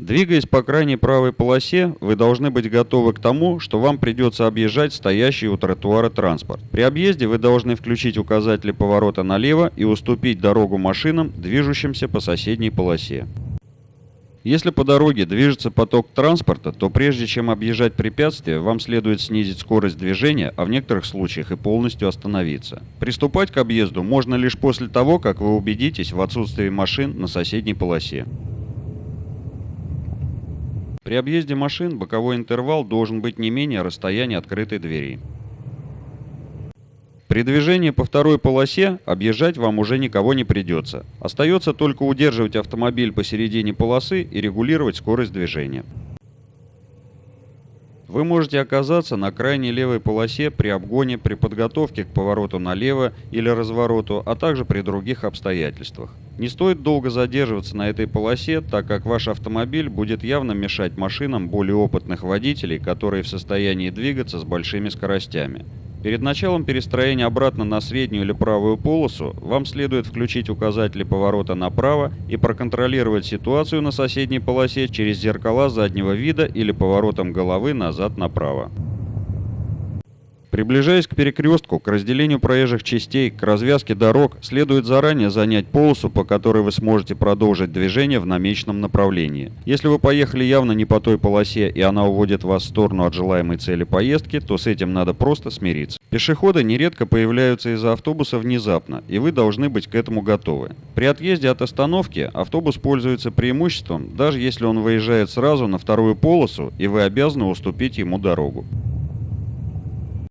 Двигаясь по крайней правой полосе, вы должны быть готовы к тому, что вам придется объезжать стоящий у тротуара транспорт. При объезде вы должны включить указатели поворота налево и уступить дорогу машинам, движущимся по соседней полосе. Если по дороге движется поток транспорта, то прежде чем объезжать препятствие, вам следует снизить скорость движения, а в некоторых случаях и полностью остановиться. Приступать к объезду можно лишь после того, как вы убедитесь в отсутствии машин на соседней полосе. При объезде машин боковой интервал должен быть не менее расстояния открытой двери. При движении по второй полосе объезжать вам уже никого не придется. Остается только удерживать автомобиль посередине полосы и регулировать скорость движения. Вы можете оказаться на крайней левой полосе при обгоне, при подготовке к повороту налево или развороту, а также при других обстоятельствах. Не стоит долго задерживаться на этой полосе, так как ваш автомобиль будет явно мешать машинам более опытных водителей, которые в состоянии двигаться с большими скоростями. Перед началом перестроения обратно на среднюю или правую полосу вам следует включить указатели поворота направо и проконтролировать ситуацию на соседней полосе через зеркала заднего вида или поворотом головы назад направо. Приближаясь к перекрестку, к разделению проезжих частей, к развязке дорог, следует заранее занять полосу, по которой вы сможете продолжить движение в намеченном направлении. Если вы поехали явно не по той полосе и она уводит вас в сторону от желаемой цели поездки, то с этим надо просто смириться. Пешеходы нередко появляются из-за автобуса внезапно, и вы должны быть к этому готовы. При отъезде от остановки автобус пользуется преимуществом, даже если он выезжает сразу на вторую полосу, и вы обязаны уступить ему дорогу.